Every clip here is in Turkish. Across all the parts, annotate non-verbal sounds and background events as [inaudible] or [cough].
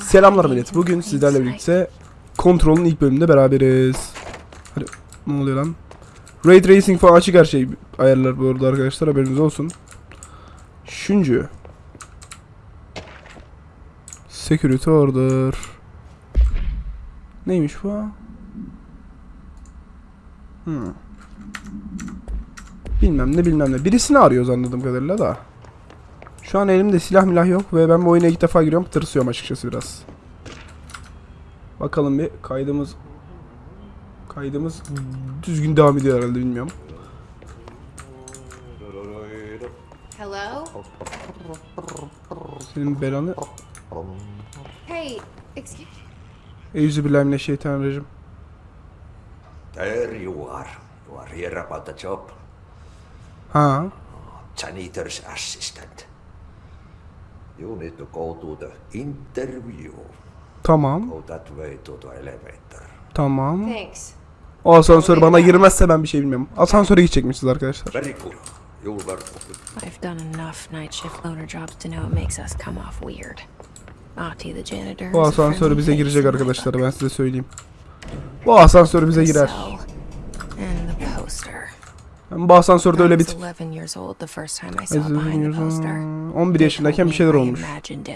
Selamlar millet. Bugün sizlerle birlikte Kontrol'ün ilk bölümünde beraberiz. Hadi ne oluyor lan? Ray Tracing falan açık her şey ayarlar bu arada arkadaşlar haberiniz olsun. Üçüncü. Security Order. Neymiş bu? Hmm. Bilmem ne bilmem ne. Birisini arıyoruz anladığım kadarıyla da. Şu an elimde silah milah yok ve ben bu oyuna ilk defa giriyorum. Tırsıyorum açıkçası biraz. Bakalım bir kaydımız kaydımız düzgün devam ediyor herhalde bilmiyorum. Hello? Senin belanı Hey, excuse Euzubillahimineşşeytanirracim. There you are. You are here about the job. Ha. Janitor's assistant. You need to go to the interview. Tamam. Go that way to the elevator. Tamam. Thanks. O asansör bana girmezse ben bir şey bilmiyorum. Asansöre gidecekmişiz arkadaşlar. Very good. You with I've done enough night shift loner jobs to know it makes us come off weird. Ahti the janitor. Bu asansör bize girecek arkadaşlar ben size söyleyeyim. Bu asansör bize girer. cell And the poster. Ben bu asansörde öyle bir tip. 11 years old the first time I saw it behind the poster. 11 yaşındayken bir şeyler olmuş. imagined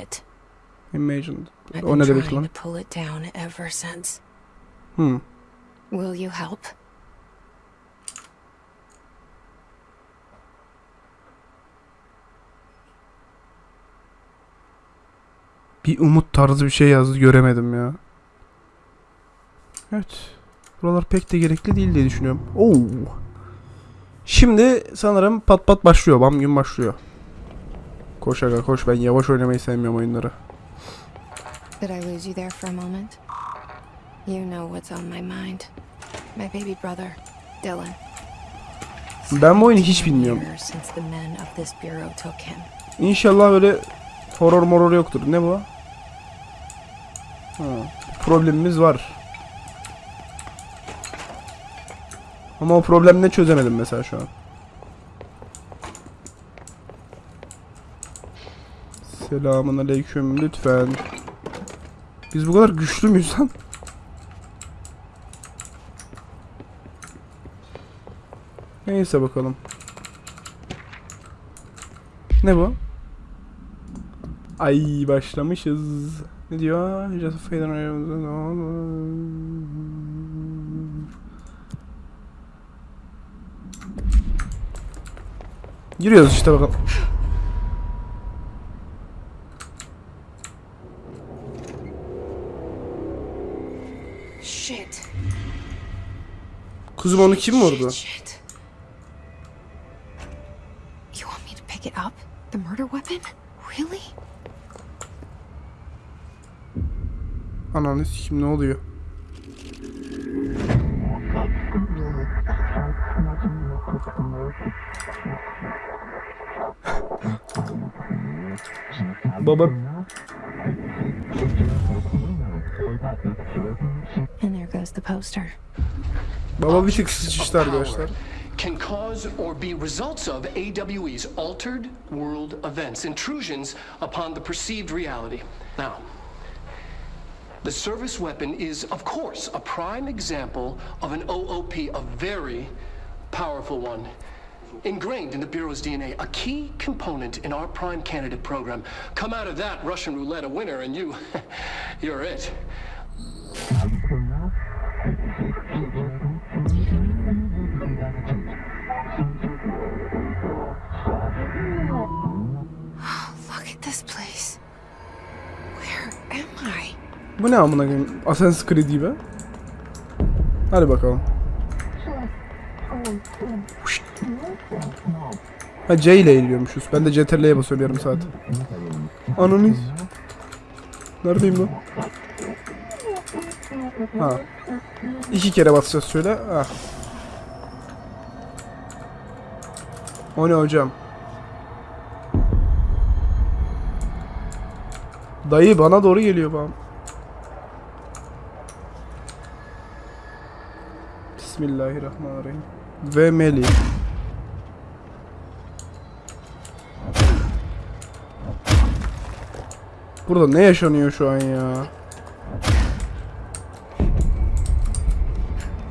O ne demek lan? Hmm. Will you help? Bir umut tarzı bir şey yazdı göremedim ya. Evet. Buralar pek de gerekli değil diye düşünüyorum. Oo. Şimdi sanırım pat pat başlıyor. Bam gün başlıyor. Koş aga koş. Ben yavaş oynamayı sevmiyorum oyunları. Did I lose you there for a moment? You know what's on my mind. My baby brother, Dylan. Ben bu oyunu hiç bilmiyorum. İnşallah öyle horror moror yoktur. Ne bu? Ha, problemimiz var. Ama o problemi ne çözemedim mesela şu an. Selamun aleyküm lütfen. Biz bu kadar güçlü müyüz lan? Neyse bakalım. Ne bu? Ay başlamışız. Ne diyor? Just Giriyoruz işte bakalım. Shit. Kuzum onu kim vurdu? You want me to pick it up? The murder weapon? Really? Ananı sikim ne oluyor? Baba And there goes the poster. baba bir tık sıçıştı arkadaşlar. can cause or be results of AWE's altered world events, intrusions upon the perceived reality. Now, the service weapon is, of course, a prime example of an OOP, a very powerful one. Ingrained in the Bureau's DNA, a key component in our prime candidate program. Come out of that Russian roulette a winner, and you, [laughs] you're it. Look at this place. Where am I? Bu ne amına koyayım? Assassin's Creed gibi. Hadi bakalım. Oh, oh. Ha C ile eğiliyormuşuz. Ben de CTRL'ye basıyorum yarım saat. Ananı. Neredeyim lan? Ha. İki kere basacağız şöyle. Ah. O ne hocam? Dayı bana doğru geliyor bana. Bismillahirrahmanirrahim. Ve Meli. Burada ne yaşanıyor şu an ya?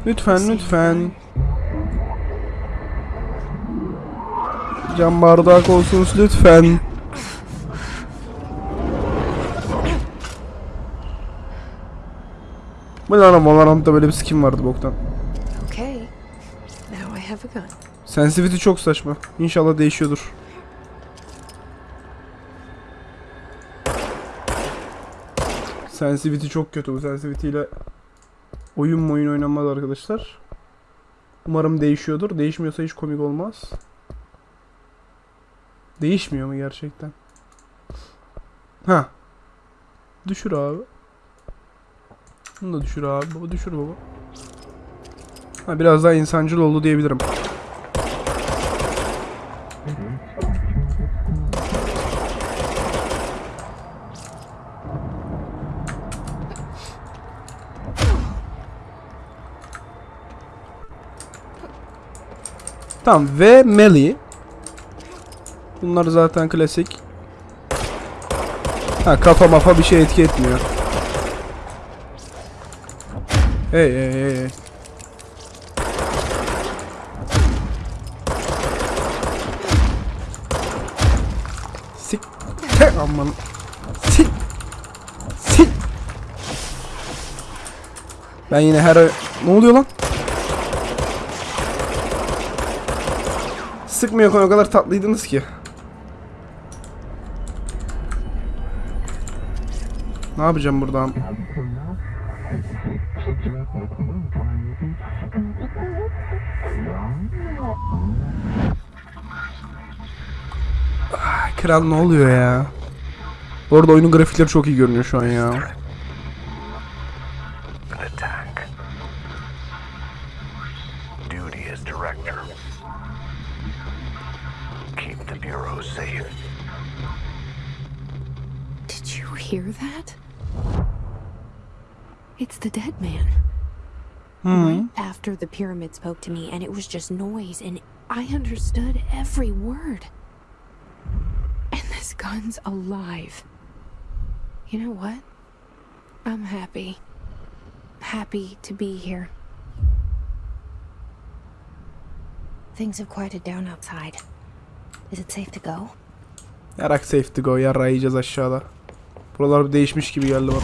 Lütfen lütfen. Cam bardak olsun lütfen. Bu ne lan Valorant'ta böyle bir skin vardı boktan. Sensitivity çok saçma. İnşallah değişiyordur. Sensitivity çok kötü bu sensitivity ile oyun mu oyun oynanmaz arkadaşlar. Umarım değişiyordur. Değişmiyorsa hiç komik olmaz. Değişmiyor mu gerçekten? Ha. Düşür abi. Bunu da düşür abi. Baba düşür baba. Ha biraz daha insancıl oldu diyebilirim. Tamam ve melee. Bunlar zaten klasik. Ha kafa mafa bir şey etki etmiyor. Hey hey hey hey. Sik. Aman. Sik. Sik. Ben yine her ne oluyor lan? Sıkmıyor o kadar tatlıydınız ki. Ne yapacağım buradan? Ah, Kral ne oluyor ya? Bu arada oyunun grafikleri çok iyi görünüyor şu an ya. Hear that? It's the dead man. Hmm. Right after the pyramid spoke to me, and it was just noise, and I understood every word. And this gun's alive. You know what? I'm happy. Happy to be here. Things have quieted down outside. Is it safe to go? Yarak safe to go. Yarra yiyeceğiz aşağıda. Buralar bir değişmiş gibi geldi bak.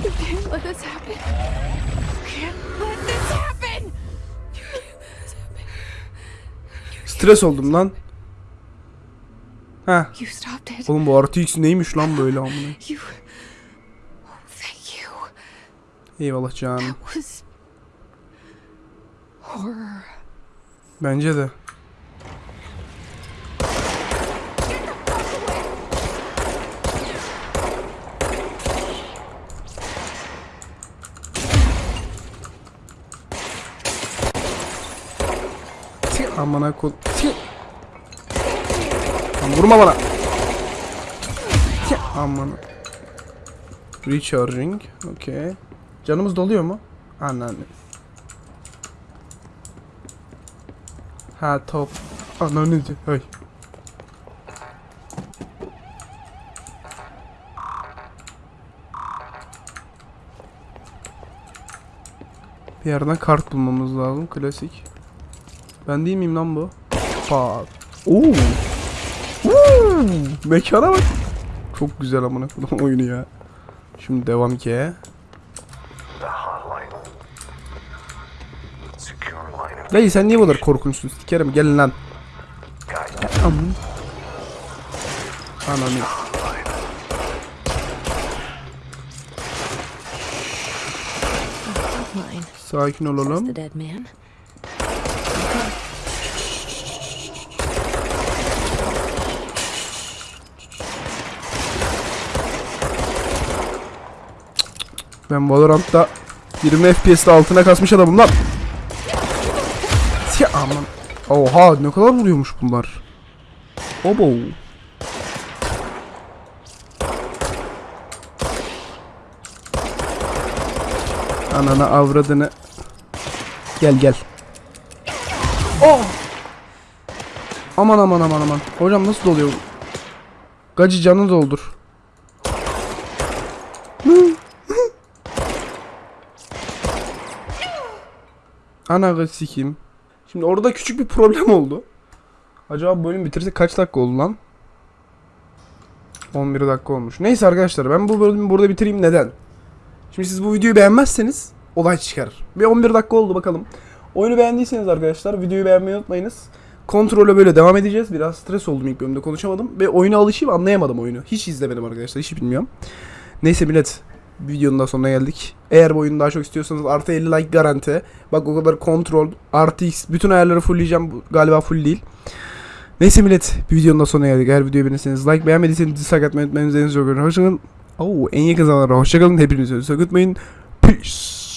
You can't let Stres oldum lan. Ha. Oğlum bu RTX neymiş lan böyle amına? Eyvallah canım. Bence de. Tih, Amına kol. Lan vurma bana. Tih, Amına. Recharging. Okay. Canımız doluyor mu? Anneanne. Ha top. Ananı hay. Bir yerden kart bulmamız lazım. Klasik. Ben değil miyim lan bu? Pat. Oo. Oo. Mekana bak. Çok güzel amına koyduğum oyunu ya. Şimdi devam ki. Dayı sen niye bu kadar korkunçsun? Sikerim gelin lan. Aman. Ananı. Sakin olalım. Ben Valorant'ta 20 FPS'de altına kasmış adamım lan. Ya aman. Oha ne kadar vuruyormuş bunlar. Obo. Anana avradını. Gel gel. Oh! Aman aman aman aman. Hocam nasıl doluyor? Gacı canı doldur. Ana sikeyim. Şimdi orada küçük bir problem oldu. Acaba bölüm bitirse kaç dakika oldu lan? 11 dakika olmuş. Neyse arkadaşlar ben bu bölümü burada bitireyim. Neden? Şimdi siz bu videoyu beğenmezseniz olay çıkar. Bir 11 dakika oldu bakalım. Oyunu beğendiyseniz arkadaşlar videoyu beğenmeyi unutmayınız. Kontrole böyle devam edeceğiz. Biraz stres oldum ilk bölümde konuşamadım. Ve oyuna alışayım anlayamadım oyunu. Hiç izlemedim arkadaşlar. Hiç bilmiyorum. Neyse millet. Videonun da sonuna geldik. Eğer bu oyunu daha çok istiyorsanız artı 50 like garanti. Bak o kadar kontrol, artı x. Bütün ayarları fullleyeceğim. Galiba full değil. Neyse millet. Bir videonun da sonuna geldik. Eğer videoyu beğenirseniz like beğenmediyseniz dislike atmayı unutmayın. Üzerinize çok görün. Hoşçakalın. Oo, en yakın zamanlarda hoşçakalın. Hepinizi unutmayın. Peace.